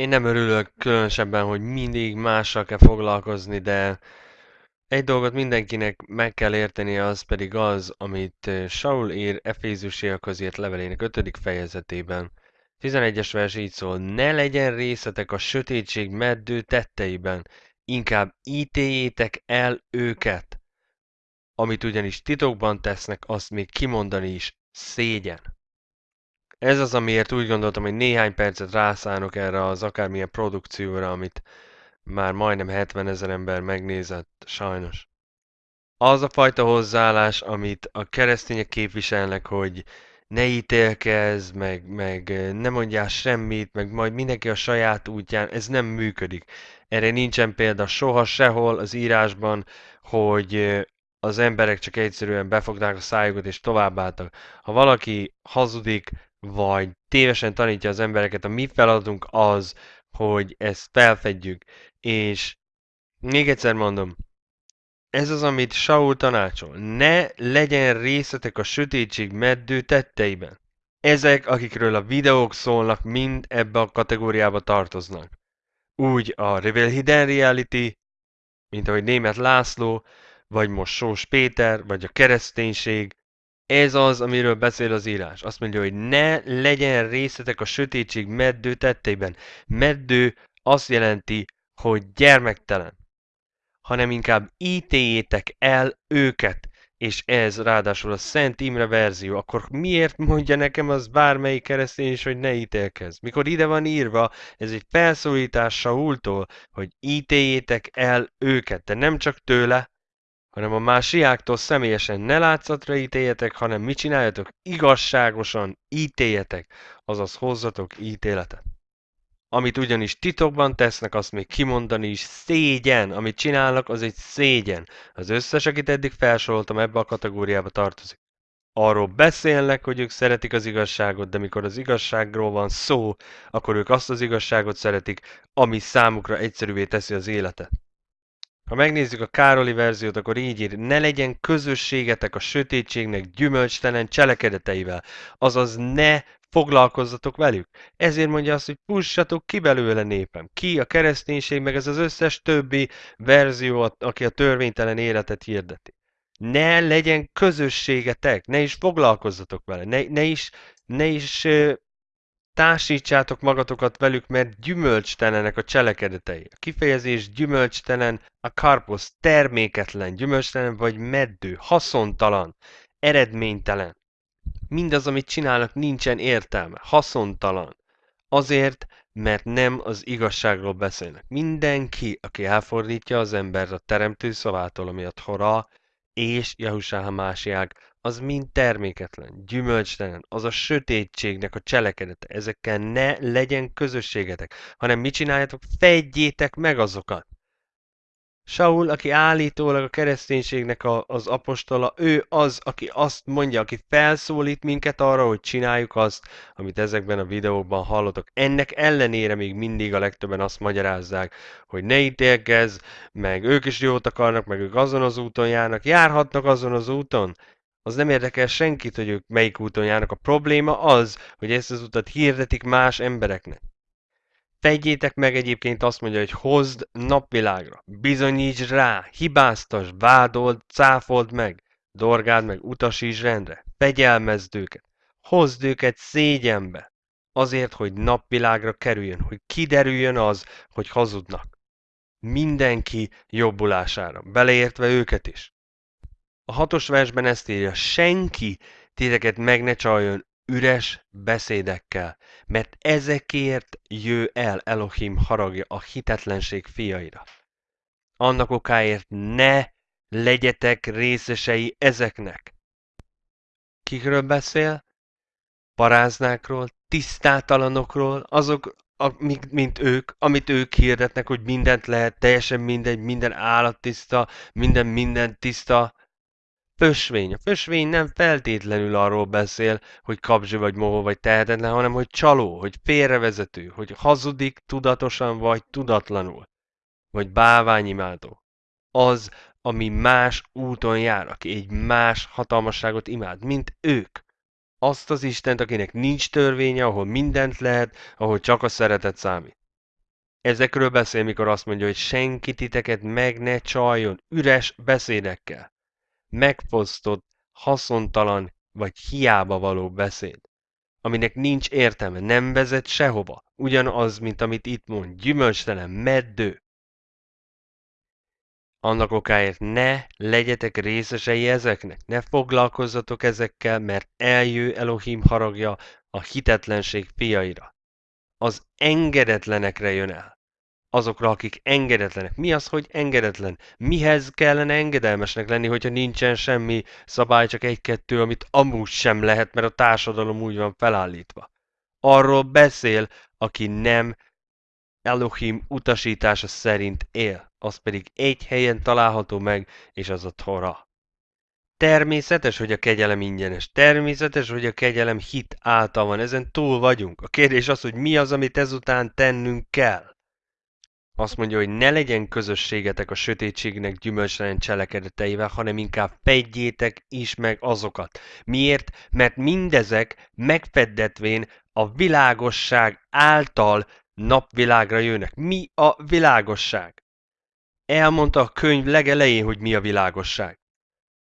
Én nem örülök különösebben, hogy mindig mással kell foglalkozni, de egy dolgot mindenkinek meg kell érteni, az pedig az, amit Saul ír Efézusiakhoz írt levelének 5. fejezetében. 11-es vers így szól, ne legyen részletek a sötétség meddő tetteiben, inkább ítéljétek el őket. Amit ugyanis titokban tesznek, azt még kimondani is szégyen. Ez az, amiért úgy gondoltam, hogy néhány percet rászánok erre az akármilyen produkcióra, amit már majdnem 70 ezer ember megnézett, sajnos. Az a fajta hozzáállás, amit a keresztények képviselnek, hogy ne ítélkezz, meg, meg ne mondjál semmit, meg majd mindenki a saját útján, ez nem működik. Erre nincsen példa soha sehol az írásban, hogy az emberek csak egyszerűen befogták a szájukat és továbbálltak. Ha valaki hazudik, vagy tévesen tanítja az embereket, a mi feladatunk az, hogy ezt felfedjük. És még egyszer mondom, ez az, amit Saul tanácsol. Ne legyen részletek a sötétség meddő tetteiben. Ezek, akikről a videók szólnak, mind ebbe a kategóriába tartoznak. Úgy a Reveal Hidden Reality, mint ahogy német László, vagy most Sós Péter, vagy a kereszténység, ez az, amiről beszél az írás. Azt mondja, hogy ne legyen részletek a sötétség meddő tetteiben. Meddő azt jelenti, hogy gyermektelen, hanem inkább ítéljétek el őket. És ez ráadásul a Szent Imre verzió, akkor miért mondja nekem az bármelyik keresztény is, hogy ne ítélkezz? Mikor ide van írva, ez egy felszólítás Saultól, hogy ítéljétek el őket, de nem csak tőle, hanem a másiáktól személyesen ne látszatra ítéljetek, hanem mit csináljatok? Igazságosan ítéljetek, azaz hozzatok ítéletet. Amit ugyanis titokban tesznek, azt még kimondani is szégyen. Amit csinálnak, az egy szégyen. Az összes, akit eddig felsoroltam, ebbe a kategóriába tartozik. Arról beszélnek, hogy ők szeretik az igazságot, de mikor az igazságról van szó, akkor ők azt az igazságot szeretik, ami számukra egyszerűvé teszi az életet. Ha megnézzük a Károli verziót, akkor így ír, ne legyen közösségetek a sötétségnek gyümölcstelen cselekedeteivel, azaz ne foglalkozzatok velük. Ezért mondja azt, hogy pussatok ki belőle népem. Ki a kereszténység, meg ez az összes többi verzió, aki a törvénytelen életet hirdeti. Ne legyen közösségetek, ne is foglalkozzatok vele, ne, ne is, ne is társítsátok magatokat velük, mert gyümölcstelenek a cselekedetei. A kifejezés gyümölcstelen, a karposz terméketlen, gyümölcstelen vagy meddő, haszontalan, eredménytelen. Mindaz, amit csinálnak, nincsen értelme, haszontalan. Azért, mert nem az igazságról beszélnek. Mindenki, aki elfordítja az embert a teremtő szavától, ami a Torah és Jahusá másiák, az mind terméketlen, gyümölcstelen, az a sötétségnek a cselekedete. Ezekkel ne legyen közösségetek, hanem mit csináljátok? Fedjétek meg azokat. Saul, aki állítólag a kereszténységnek a, az apostola, ő az, aki azt mondja, aki felszólít minket arra, hogy csináljuk azt, amit ezekben a videókban hallotok. Ennek ellenére még mindig a legtöbben azt magyarázzák, hogy ne ítélkezz, meg ők is jót akarnak, meg ők azon az úton járnak, járhatnak azon az úton, az nem érdekel senkit, hogy ők melyik úton járnak. A probléma az, hogy ezt az utat hirdetik más embereknek. Tegyétek meg egyébként azt mondja, hogy hozd napvilágra, bizonyíts rá, hibáztas, vádold, cáfold meg, dorgáld meg, utasíts rendre, fegyelmezd őket, hozd őket szégyenbe, azért, hogy napvilágra kerüljön, hogy kiderüljön az, hogy hazudnak. Mindenki jobbulására, beleértve őket is. A hatos versben ezt írja, senki titeket meg ne csaljon üres beszédekkel, mert ezekért jő el Elohim haragja a hitetlenség fiaira. Annak okáért ne legyetek részesei ezeknek. Kikről beszél? Paráznákról, tisztátalanokról, azok, mint ők, amit ők hirdetnek, hogy mindent lehet, teljesen mindegy, minden állat tiszta, minden minden tiszta, fösvény. A fösvény nem feltétlenül arról beszél, hogy kapzsi vagy mohó vagy tehetetlen, hanem hogy csaló, hogy félrevezető, hogy hazudik tudatosan vagy tudatlanul, vagy báványimádó. Az, ami más úton jár, aki egy más hatalmasságot imád, mint ők. Azt az Istent, akinek nincs törvénye, ahol mindent lehet, ahol csak a szeretet számít. Ezekről beszél, mikor azt mondja, hogy senki titeket meg ne csaljon üres beszédekkel. Megfosztott, haszontalan vagy hiába való beszéd, aminek nincs értelme, nem vezet sehova. Ugyanaz, mint amit itt mond, gyümölcstelen, meddő. Annak okáért ne legyetek részesei ezeknek, ne foglalkozzatok ezekkel, mert eljő Elohim haragja a hitetlenség fiaira. Az engedetlenekre jön el. Azokra, akik engedetlenek. Mi az, hogy engedetlen? Mihez kellene engedelmesnek lenni, hogyha nincsen semmi szabály, csak egy-kettő, amit amúgy sem lehet, mert a társadalom úgy van felállítva. Arról beszél, aki nem Elohim utasítása szerint él, az pedig egy helyen található meg, és az a Tora. Természetes, hogy a kegyelem ingyenes. Természetes, hogy a kegyelem hit által van. Ezen túl vagyunk. A kérdés az, hogy mi az, amit ezután tennünk kell. Azt mondja, hogy ne legyen közösségetek a sötétségnek gyümölcselen cselekedeteivel, hanem inkább fedjétek is meg azokat. Miért? Mert mindezek megfeddetvén a világosság által napvilágra jönnek. Mi a világosság? Elmondta a könyv legelején, hogy mi a világosság.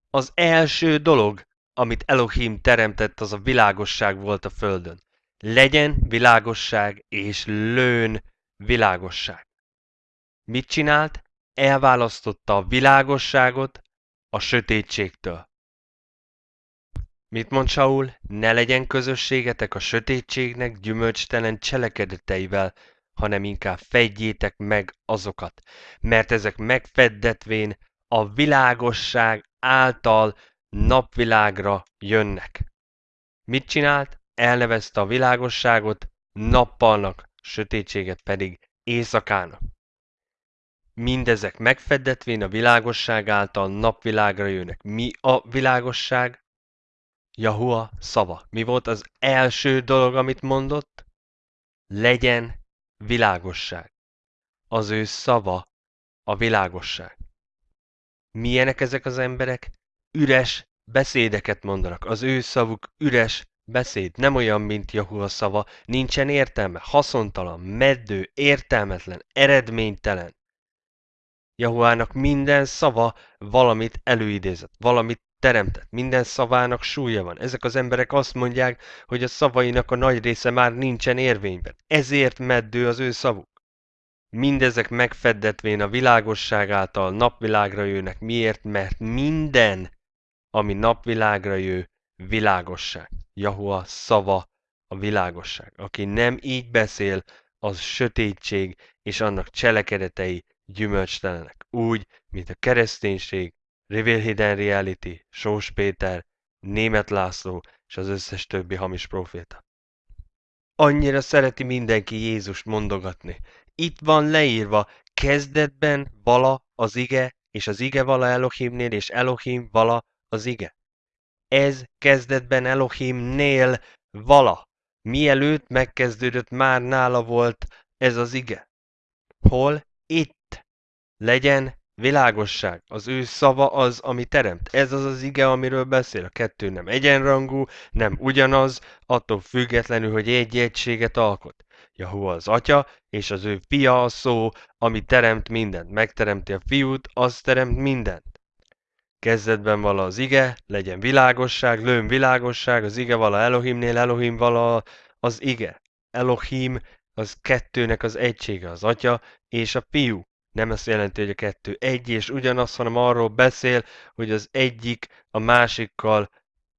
Az első dolog, amit Elohim teremtett, az a világosság volt a földön. Legyen világosság, és lőn világosság. Mit csinált? Elválasztotta a világosságot a sötétségtől. Mit mond Saul? Ne legyen közösségetek a sötétségnek gyümölcstelen cselekedeteivel, hanem inkább fedjétek meg azokat, mert ezek megfeddetvén a világosság által napvilágra jönnek. Mit csinált? Elnevezte a világosságot nappalnak, sötétséget pedig éjszakának. Mindezek megfeddetvén a világosság által napvilágra jönnek. Mi a világosság? Jahua szava. Mi volt az első dolog, amit mondott? Legyen világosság. Az ő szava a világosság. Milyenek ezek az emberek? Üres beszédeket mondanak. Az ő szavuk üres beszéd. Nem olyan, mint Jahua szava. Nincsen értelme. Haszontalan, meddő, értelmetlen, eredménytelen. Jahuának minden szava valamit előidézett, valamit teremtett, minden szavának súlya van. Ezek az emberek azt mondják, hogy a szavainak a nagy része már nincsen érvényben. Ezért meddő az ő szavuk. Mindezek megfeddetvén a világosság által napvilágra jönnek. Miért? Mert minden, ami napvilágra jő, világosság. Jahua szava a világosság. Aki nem így beszél, az sötétség, és annak cselekedetei gyümölcstelenek. Úgy, mint a kereszténység, Reveal Hidden Reality, Sós Péter, Német László és az összes többi hamis proféta. Annyira szereti mindenki Jézust mondogatni. Itt van leírva, kezdetben vala az ige, és az ige vala Elohimnél, és Elohim vala az ige. Ez kezdetben Elohimnél vala. Mielőtt megkezdődött, már nála volt ez az ige. Hol? Itt. Legyen Világosság, az ő szava az, ami teremt. Ez az az ige, amiről beszél. A kettő nem egyenrangú, nem ugyanaz, attól függetlenül, hogy egy egységet alkot. Jahua az atya, és az ő fia a szó, ami teremt mindent. Megteremti a fiút, az teremt mindent. Kezdetben vala az ige, legyen világosság, lőn világosság, az ige vala Elohimnél, Elohim vala az ige. Elohim az kettőnek az egysége, az atya és a fiú. Nem azt jelenti, hogy a kettő egy és ugyanaz, hanem arról beszél, hogy az egyik a másikkal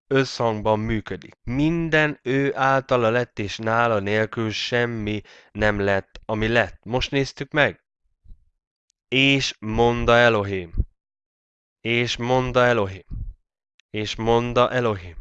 összhangban működik. Minden ő általa lett, és nála nélkül semmi nem lett, ami lett. Most néztük meg. És monda Elohim. És monda Elohim. És monda Elohim.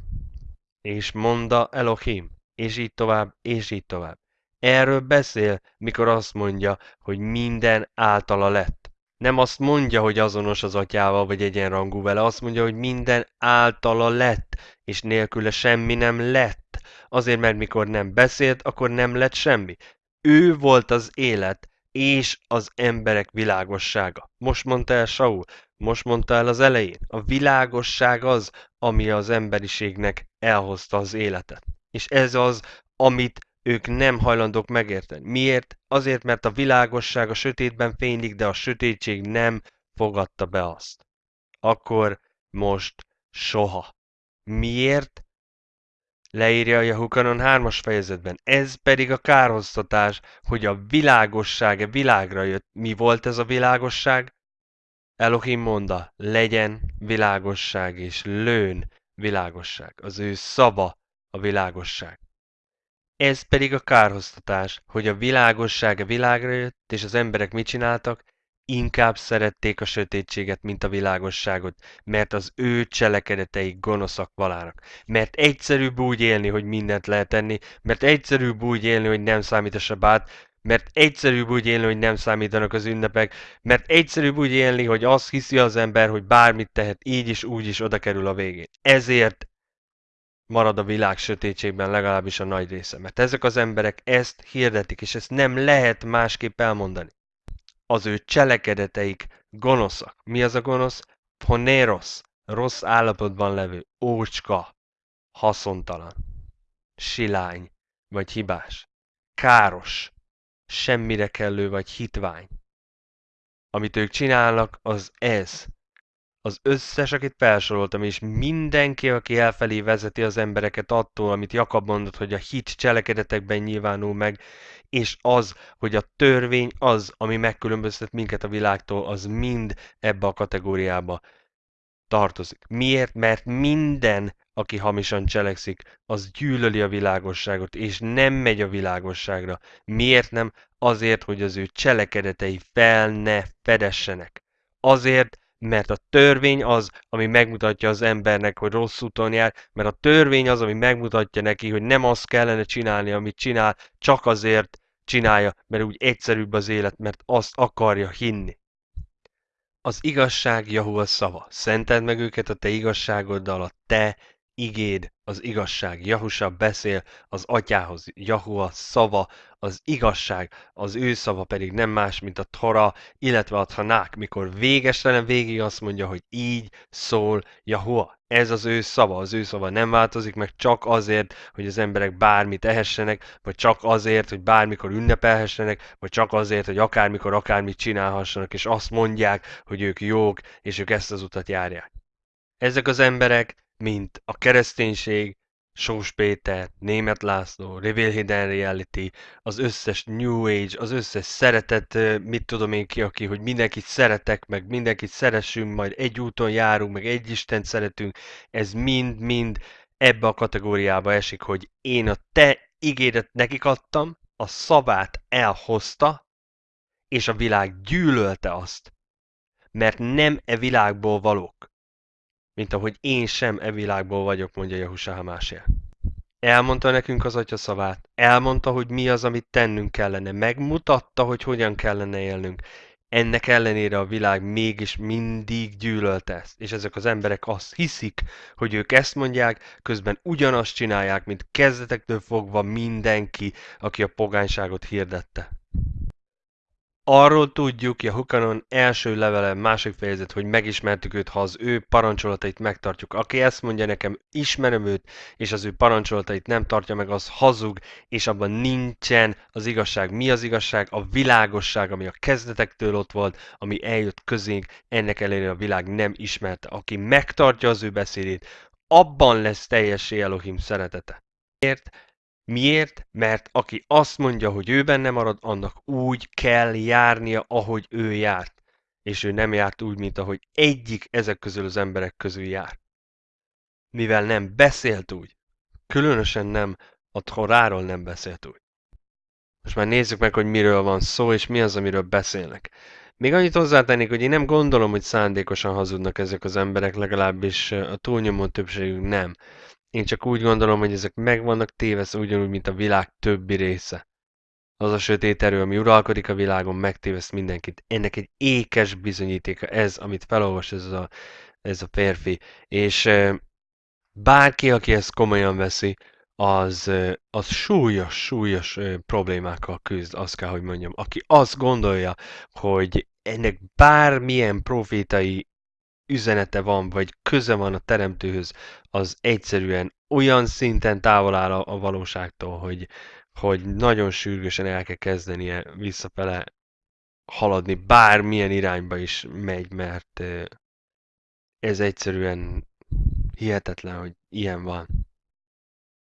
És monda Elohim. És így tovább, és így tovább. Erről beszél, mikor azt mondja, hogy minden általa lett. Nem azt mondja, hogy azonos az atyával, vagy egyenrangú vele, azt mondja, hogy minden általa lett, és nélküle semmi nem lett. Azért, mert mikor nem beszélt, akkor nem lett semmi. Ő volt az élet, és az emberek világossága. Most mondta el Saul, most mondta el az elején. A világosság az, ami az emberiségnek elhozta az életet. És ez az, amit ők nem hajlandók megérteni. Miért? Azért, mert a világosság a sötétben fénylik, de a sötétség nem fogadta be azt. Akkor, most, soha. Miért? Leírja a Jehukanon hármas fejezetben. Ez pedig a kárhoztatás, hogy a világosság világra jött. Mi volt ez a világosság? Elohim monda, legyen világosság, és lőn világosság. Az ő szava a világosság. Ez pedig a kárhoztatás, hogy a világosság világra jött, és az emberek mit csináltak? Inkább szerették a sötétséget, mint a világosságot, mert az ő cselekedeteik gonoszak valának. Mert egyszerűbb úgy élni, hogy mindent lehet tenni, mert egyszerűbb úgy élni, hogy nem számít a sabát, mert egyszerűbb úgy élni, hogy nem számítanak az ünnepek, mert egyszerűbb úgy élni, hogy azt hiszi az ember, hogy bármit tehet, így is, úgy is oda kerül a végén. Ezért marad a világ sötétségben legalábbis a nagy része. Mert ezek az emberek ezt hirdetik, és ezt nem lehet másképp elmondani. Az ő cselekedeteik gonoszak. Mi az a gonosz? Poneros, rossz állapotban levő, ócska, haszontalan, silány vagy hibás, káros, semmire kellő vagy hitvány. Amit ők csinálnak, az ez, az összes, akit felsoroltam, és mindenki, aki elfelé vezeti az embereket attól, amit Jakab mondott, hogy a hit cselekedetekben nyilvánul meg, és az, hogy a törvény az, ami megkülönböztet minket a világtól, az mind ebbe a kategóriába tartozik. Miért? Mert minden, aki hamisan cselekszik, az gyűlöli a világosságot, és nem megy a világosságra. Miért nem? Azért, hogy az ő cselekedetei fel ne fedessenek. Azért, mert a törvény az, ami megmutatja az embernek, hogy rossz úton jár, mert a törvény az, ami megmutatja neki, hogy nem azt kellene csinálni, amit csinál, csak azért csinálja, mert úgy egyszerűbb az élet, mert azt akarja hinni. Az igazság Jahua szava. Szenteld meg őket a te igazságoddal, a te igéd, az igazság. Jahusa beszél az atyához, Jahua szava, az igazság, az ő szava pedig nem más, mint a Tora, illetve a Tanák, mikor végestelen végig azt mondja, hogy így szól Jahua. Ez az ő szava, az ő szava nem változik meg csak azért, hogy az emberek bármit ehessenek, vagy csak azért, hogy bármikor ünnepelhessenek, vagy csak azért, hogy akármikor akármit csinálhassanak, és azt mondják, hogy ők jók, és ők ezt az utat járják. Ezek az emberek mint a kereszténység, Sós Péter, Német László, Reveal Hidden Reality, az összes New Age, az összes szeretet, mit tudom én ki, aki, hogy mindenkit szeretek, meg mindenkit szeressünk, majd egy úton járunk, meg egy Istent szeretünk, ez mind-mind ebbe a kategóriába esik, hogy én a te ígéret nekik adtam, a szavát elhozta, és a világ gyűlölte azt, mert nem e világból valók mint ahogy én sem e világból vagyok, mondja Jahusá Hamásé. Elmondta nekünk az atya szavát, elmondta, hogy mi az, amit tennünk kellene, megmutatta, hogy hogyan kellene élnünk. Ennek ellenére a világ mégis mindig gyűlölte ezt, és ezek az emberek azt hiszik, hogy ők ezt mondják, közben ugyanazt csinálják, mint kezdetektől fogva mindenki, aki a pogányságot hirdette. Arról tudjuk, Jehukanon első levele, másik fejezet, hogy megismertük őt, ha az ő parancsolatait megtartjuk. Aki ezt mondja nekem, ismerem őt, és az ő parancsolatait nem tartja meg, az hazug, és abban nincsen az igazság. Mi az igazság? A világosság, ami a kezdetektől ott volt, ami eljött közénk, ennek ellenére a világ nem ismerte. Aki megtartja az ő beszédét, abban lesz teljessé Elohim szeretete. Miért? Miért? Mert aki azt mondja, hogy ő benne marad, annak úgy kell járnia, ahogy ő járt. És ő nem járt úgy, mint ahogy egyik ezek közül az emberek közül jár. Mivel nem beszélt úgy, különösen nem a Thoráról nem beszélt úgy. Most már nézzük meg, hogy miről van szó, és mi az, amiről beszélnek. Még annyit hozzátennék, hogy én nem gondolom, hogy szándékosan hazudnak ezek az emberek, legalábbis a túlnyomó többségük nem. Én csak úgy gondolom, hogy ezek meg vannak tévesztve ugyanúgy, mint a világ többi része. az a sötét erő, ami uralkodik a világon, megtéveszt mindenkit. Ennek egy ékes bizonyítéka ez, amit felolvas ez a, ez a férfi. És bárki, aki ezt komolyan veszi, az, az súlyos, súlyos problémákkal küzd, azt kell, hogy mondjam. Aki azt gondolja, hogy ennek bármilyen profétai üzenete van, vagy köze van a teremtőhöz, az egyszerűen olyan szinten távol áll a, a valóságtól, hogy, hogy nagyon sürgősen el kell kezdenie visszafele haladni, bármilyen irányba is megy, mert ez egyszerűen hihetetlen, hogy ilyen van.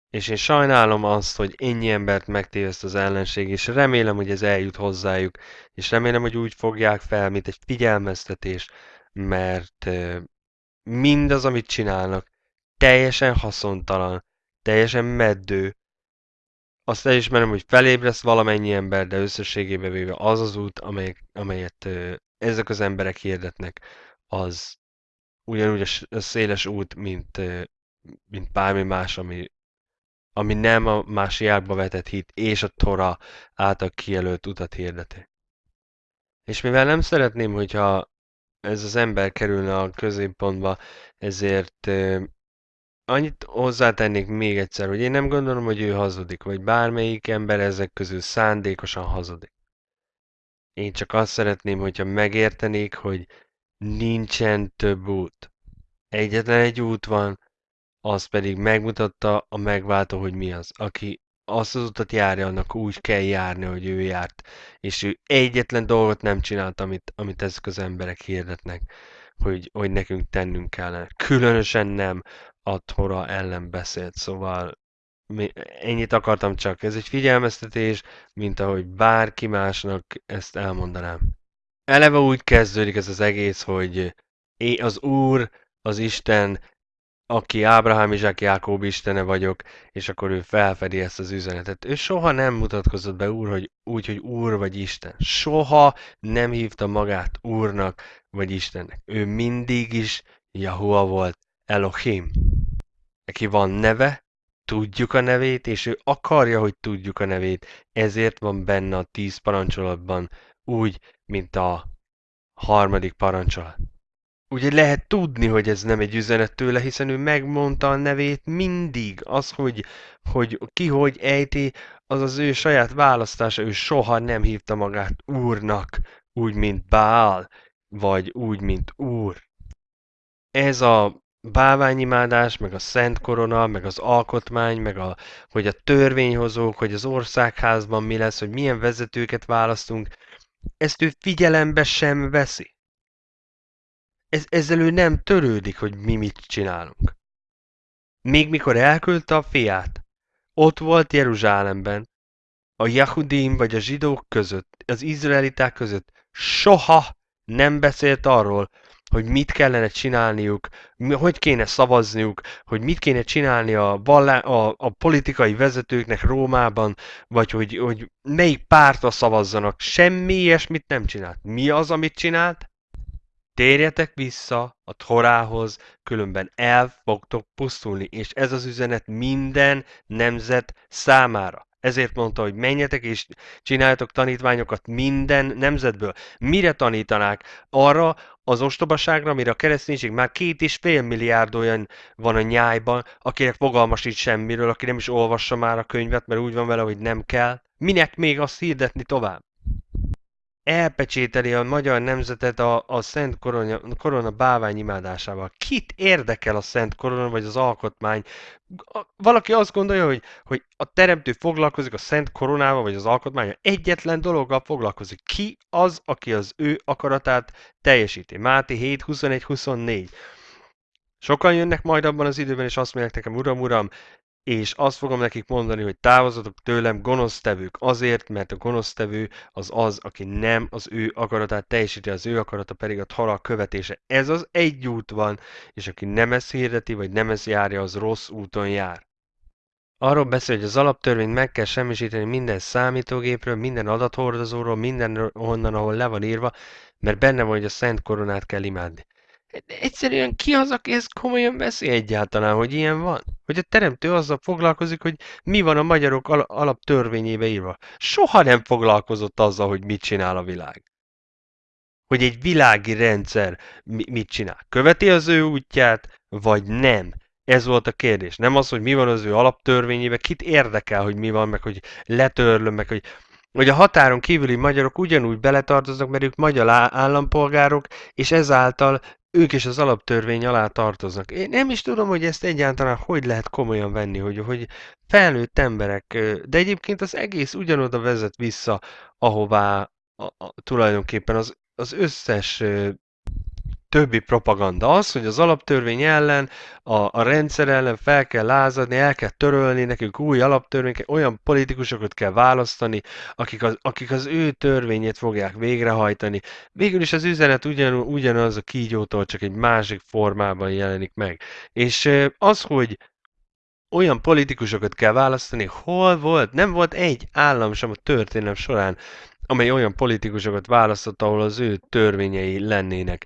És én sajnálom azt, hogy ennyi embert megtéveszt az ellenség, és remélem, hogy ez eljut hozzájuk, és remélem, hogy úgy fogják fel, mint egy figyelmeztetés, mert mindaz, amit csinálnak, teljesen haszontalan, teljesen meddő. Azt elismerem, hogy felébresz valamennyi ember, de összességében véve az az út, amely, amelyet ezek az emberek hirdetnek, az ugyanúgy a széles út, mint, mint bármi más, ami, ami nem a másiákba vetett hit és a Tora által kijelölt utat hirdeti. És mivel nem szeretném, hogyha ez az ember kerülne a középpontba, ezért annyit hozzátennék még egyszer, hogy én nem gondolom, hogy ő hazudik, vagy bármelyik ember ezek közül szándékosan hazudik. Én csak azt szeretném, hogyha megértenék, hogy nincsen több út. Egyetlen egy út van, az pedig megmutatta a megváltó, hogy mi az. Aki azt az utat járja, annak úgy kell járni, hogy ő járt. És ő egyetlen dolgot nem csinált, amit, amit ezek az emberek hirdetnek, hogy, hogy nekünk tennünk kellene. Különösen nem a Tora ellen beszélt, szóval ennyit akartam csak. Ez egy figyelmeztetés, mint ahogy bárki másnak ezt elmondanám. Eleve úgy kezdődik ez az egész, hogy az Úr, az Isten aki Ábrahám, Izsák, Jákób istene vagyok, és akkor ő felfedi ezt az üzenetet. Ő soha nem mutatkozott be úr, hogy úgy, hogy úr vagy Isten. Soha nem hívta magát úrnak vagy Istennek. Ő mindig is Jahua volt, Elohim. Neki van neve, tudjuk a nevét, és ő akarja, hogy tudjuk a nevét, ezért van benne a tíz parancsolatban, úgy, mint a harmadik parancsolat. Ugye lehet tudni, hogy ez nem egy üzenet tőle, hiszen ő megmondta a nevét mindig. Az, hogy, hogy ki hogy ejti, az az ő saját választása. Ő soha nem hívta magát úrnak, úgy, mint Bál, vagy úgy, mint úr. Ez a báványimádás, meg a szent korona, meg az alkotmány, meg a, hogy a törvényhozók, hogy az országházban mi lesz, hogy milyen vezetőket választunk, ezt ő figyelembe sem veszi ez, ezzel ő nem törődik, hogy mi mit csinálunk. Még mikor elküldte a fiát, ott volt Jeruzsálemben, a Jahudim vagy a zsidók között, az izraeliták között soha nem beszélt arról, hogy mit kellene csinálniuk, hogy kéne szavazniuk, hogy mit kéne csinálni a, vallá, a, a politikai vezetőknek Rómában, vagy hogy, hogy melyik pártra szavazzanak. Semmi ilyesmit nem csinált. Mi az, amit csinált? Térjetek vissza a Torához, különben el fogtok pusztulni, és ez az üzenet minden nemzet számára. Ezért mondta, hogy menjetek és csináljatok tanítványokat minden nemzetből. Mire tanítanák? Arra az ostobaságra, amire a kereszténység már két és fél milliárd olyan van a nyájban, akinek fogalma sincs semmiről, aki nem is olvassa már a könyvet, mert úgy van vele, hogy nem kell. Minek még azt hirdetni tovább? Elpecsételi a magyar nemzetet a, a Szent Korona, korona bávány imádásával. Kit érdekel a Szent Korona vagy az alkotmány? Valaki azt gondolja, hogy, hogy a teremtő foglalkozik a Szent Koronával vagy az alkotmányal. Egyetlen dologgal foglalkozik. Ki az, aki az ő akaratát teljesíti? Máté 7, 21, 24. Sokan jönnek majd abban az időben, és azt mondják nekem, uram, uram, és azt fogom nekik mondani, hogy távozatok tőlem gonosztevők azért, mert a gonosztevő az az, aki nem az ő akaratát teljesíti, az ő akarata pedig a halak követése. Ez az egy út van, és aki nem ezt hirdeti, vagy nem ezt járja, az rossz úton jár. Arról beszél, hogy az alaptörvényt meg kell semmisíteni minden számítógépről, minden adathordozóról, minden onnan, ahol le van írva, mert benne van, hogy a szent koronát kell imádni. Egyszerűen ki az, aki ezt komolyan veszi egyáltalán, hogy ilyen van? Hogy a teremtő azzal foglalkozik, hogy mi van a magyarok al- alaptörvényébe írva. Soha nem foglalkozott azzal, hogy mit csinál a világ. Hogy egy világi rendszer mi- mit csinál. Követi az ő útját, vagy nem? Ez volt a kérdés. Nem az, hogy mi van az ő alaptörvényébe, kit érdekel, hogy mi van, meg hogy letörlöm, meg hogy hogy a határon kívüli magyarok ugyanúgy beletartoznak, mert ők magyar állampolgárok, és ezáltal ők is az alaptörvény alá tartoznak. Én nem is tudom, hogy ezt egyáltalán hogy lehet komolyan venni, hogy, hogy felnőtt emberek, de egyébként az egész ugyanoda vezet vissza, ahová a, a, tulajdonképpen az, az összes többi propaganda az, hogy az alaptörvény ellen, a, a rendszer ellen fel kell lázadni, el kell törölni, nekünk új alaptörvény, olyan politikusokat kell választani, akik az, akik az ő törvényét fogják végrehajtani. Végül is az üzenet ugyan, ugyanaz a kígyótól, csak egy másik formában jelenik meg. És az, hogy olyan politikusokat kell választani, hol volt? Nem volt egy állam sem a történelem során, amely olyan politikusokat választott, ahol az ő törvényei lennének.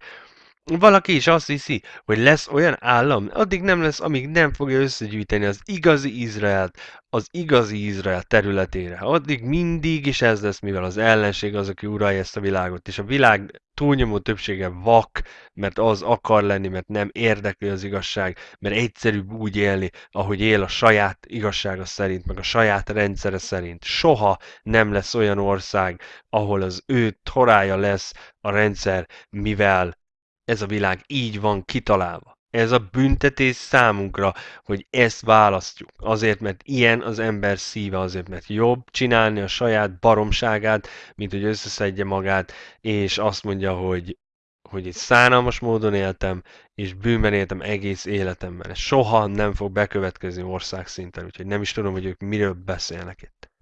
Valaki is azt hiszi, hogy lesz olyan állam, addig nem lesz, amíg nem fogja összegyűjteni az igazi Izraelt, az igazi Izrael területére. Addig mindig is ez lesz, mivel az ellenség az, aki uralja ezt a világot, és a világ túlnyomó többsége vak, mert az akar lenni, mert nem érdekli az igazság, mert egyszerűbb úgy élni, ahogy él a saját igazsága szerint, meg a saját rendszere szerint. Soha nem lesz olyan ország, ahol az ő torája lesz a rendszer, mivel ez a világ így van kitalálva. Ez a büntetés számunkra, hogy ezt választjuk. Azért, mert ilyen az ember szíve, azért, mert jobb csinálni a saját baromságát, mint hogy összeszedje magát, és azt mondja, hogy, hogy egy szánalmas módon éltem, és bűnben éltem egész életemben. Ez soha nem fog bekövetkezni országszinten, úgyhogy nem is tudom, hogy ők miről beszélnek itt.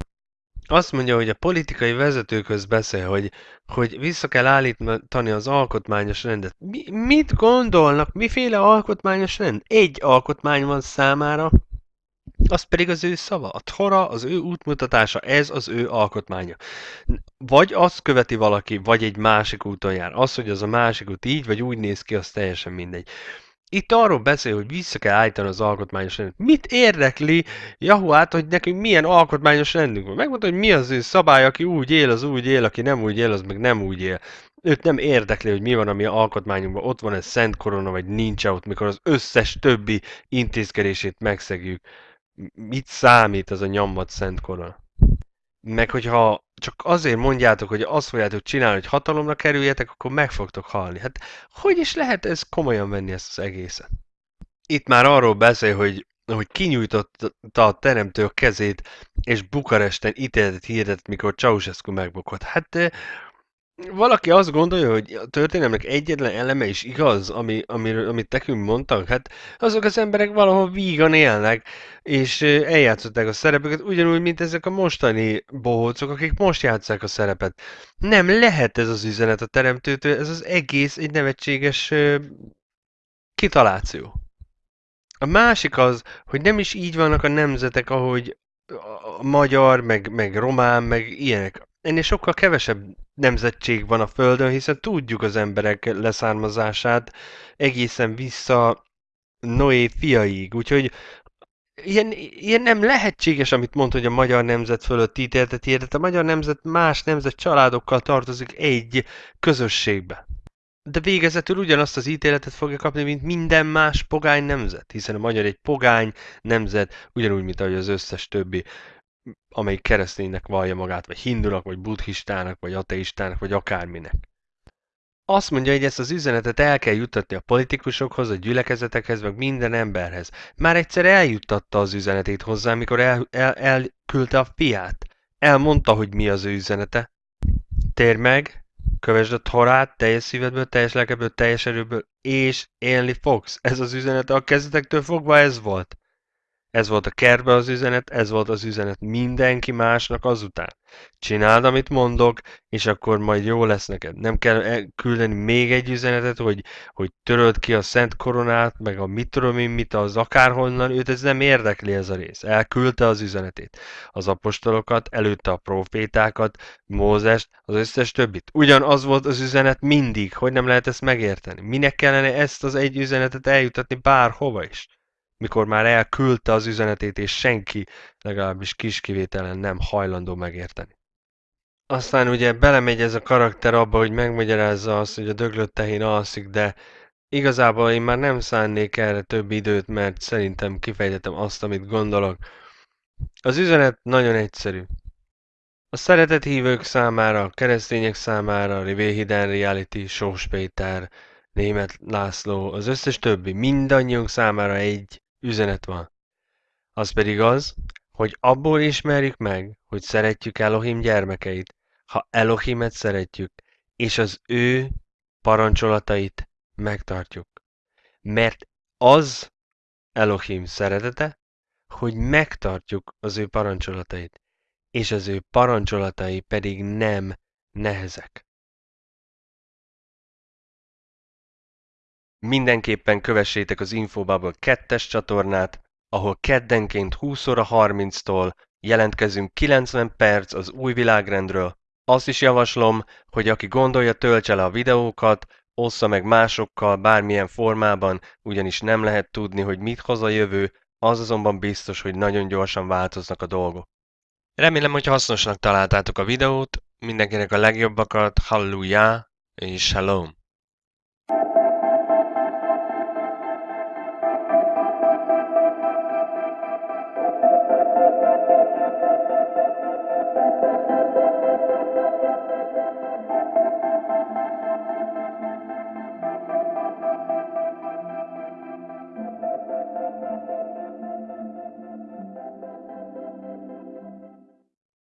Azt mondja, hogy a politikai vezetőkhöz beszél, hogy, hogy vissza kell állítani az alkotmányos rendet. Mi, mit gondolnak? Miféle alkotmányos rend? Egy alkotmány van számára, az pedig az ő szava. A Tora, az ő útmutatása, ez az ő alkotmánya. Vagy azt követi valaki, vagy egy másik úton jár. Az, hogy az a másik út így, vagy úgy néz ki, az teljesen mindegy. Itt arról beszél, hogy vissza kell állítani az alkotmányos rendet. Mit érdekli Jahuát, hogy nekünk milyen alkotmányos rendünk van? Megmondta, hogy mi az ő szabály, aki úgy él, az úgy él, aki nem úgy él, az meg nem úgy él. Őt nem érdekli, hogy mi van a mi alkotmányunkban, ott van egy szent korona, vagy nincs ott, mikor az összes többi intézkedését megszegjük. Mit számít az a nyomvat szent korona? Meg hogyha csak azért mondjátok, hogy azt fogjátok csinálni, hogy hatalomra kerüljetek, akkor meg fogtok halni. Hát hogy is lehet ez komolyan venni ezt az egészet? Itt már arról beszél, hogy, hogy kinyújtotta a teremtő a kezét, és Bukaresten ítéletet hirdetett, mikor Ceausescu megbukott. Hát valaki azt gondolja, hogy a történelmek egyetlen eleme is igaz, ami, amiről, amit nekünk mondtak, hát azok az emberek valahol vígan élnek, és eljátszották a szerepeket, ugyanúgy, mint ezek a mostani bohócok, akik most játszák a szerepet. Nem lehet ez az üzenet a teremtőtől, ez az egész egy nevetséges kitaláció. A másik az, hogy nem is így vannak a nemzetek, ahogy a magyar, meg, meg román, meg ilyenek ennél sokkal kevesebb nemzetség van a Földön, hiszen tudjuk az emberek leszármazását egészen vissza Noé fiaig, úgyhogy ilyen, ilyen nem lehetséges, amit mond, hogy a magyar nemzet fölött ítéltet hirdet. A magyar nemzet más nemzet családokkal tartozik egy közösségbe. De végezetül ugyanazt az ítéletet fogja kapni, mint minden más pogány nemzet, hiszen a magyar egy pogány nemzet, ugyanúgy, mint ahogy az összes többi amelyik kereszténynek vallja magát, vagy hindunak, vagy buddhistának, vagy ateistának, vagy akárminek. Azt mondja, hogy ezt az üzenetet el kell juttatni a politikusokhoz, a gyülekezetekhez, meg minden emberhez. Már egyszer eljuttatta az üzenetét hozzá, amikor el, el, a fiát. Elmondta, hogy mi az ő üzenete. Tér meg, kövesd a torát teljes szívedből, teljes lelkeből, teljes erőből, és élni fogsz. Ez az üzenete a kezdetektől fogva ez volt. Ez volt a kertbe az üzenet, ez volt az üzenet mindenki másnak azután. Csináld, amit mondok, és akkor majd jó lesz neked. Nem kell küldeni még egy üzenetet, hogy, hogy töröld ki a szent koronát, meg a mit tudom én mit, az akárhonnan, őt ez nem érdekli ez a rész. Elküldte az üzenetét. Az apostolokat, előtte a profétákat, Mózest, az összes többit. Ugyanaz volt az üzenet mindig, hogy nem lehet ezt megérteni. Minek kellene ezt az egy üzenetet eljutatni bárhova is? Mikor már elküldte az üzenetét, és senki, legalábbis kis kivételen nem hajlandó megérteni. Aztán ugye belemegy ez a karakter abba, hogy megmagyarázza azt, hogy a döglött tehén alszik, de igazából én már nem szánnék erre több időt, mert szerintem kifejtetem azt, amit gondolok. Az üzenet nagyon egyszerű. A szeretett hívők számára, a keresztények számára, Rivé Hidden Reality, Sós Péter, Német László, az összes többi, mindannyiunk számára egy üzenet van. Az pedig az, hogy abból ismerjük meg, hogy szeretjük Elohim gyermekeit, ha Elohimet szeretjük, és az ő parancsolatait megtartjuk. Mert az Elohim szeretete, hogy megtartjuk az ő parancsolatait, és az ő parancsolatai pedig nem nehezek. Mindenképpen kövessétek az Infobubble 2-es csatornát, ahol keddenként 20 óra 30-tól jelentkezünk 90 perc az új világrendről. Azt is javaslom, hogy aki gondolja, töltse le a videókat, ossza meg másokkal bármilyen formában, ugyanis nem lehet tudni, hogy mit hoz a jövő, az azonban biztos, hogy nagyon gyorsan változnak a dolgok. Remélem, hogy hasznosnak találtátok a videót, mindenkinek a legjobbakat, halleluja és shalom!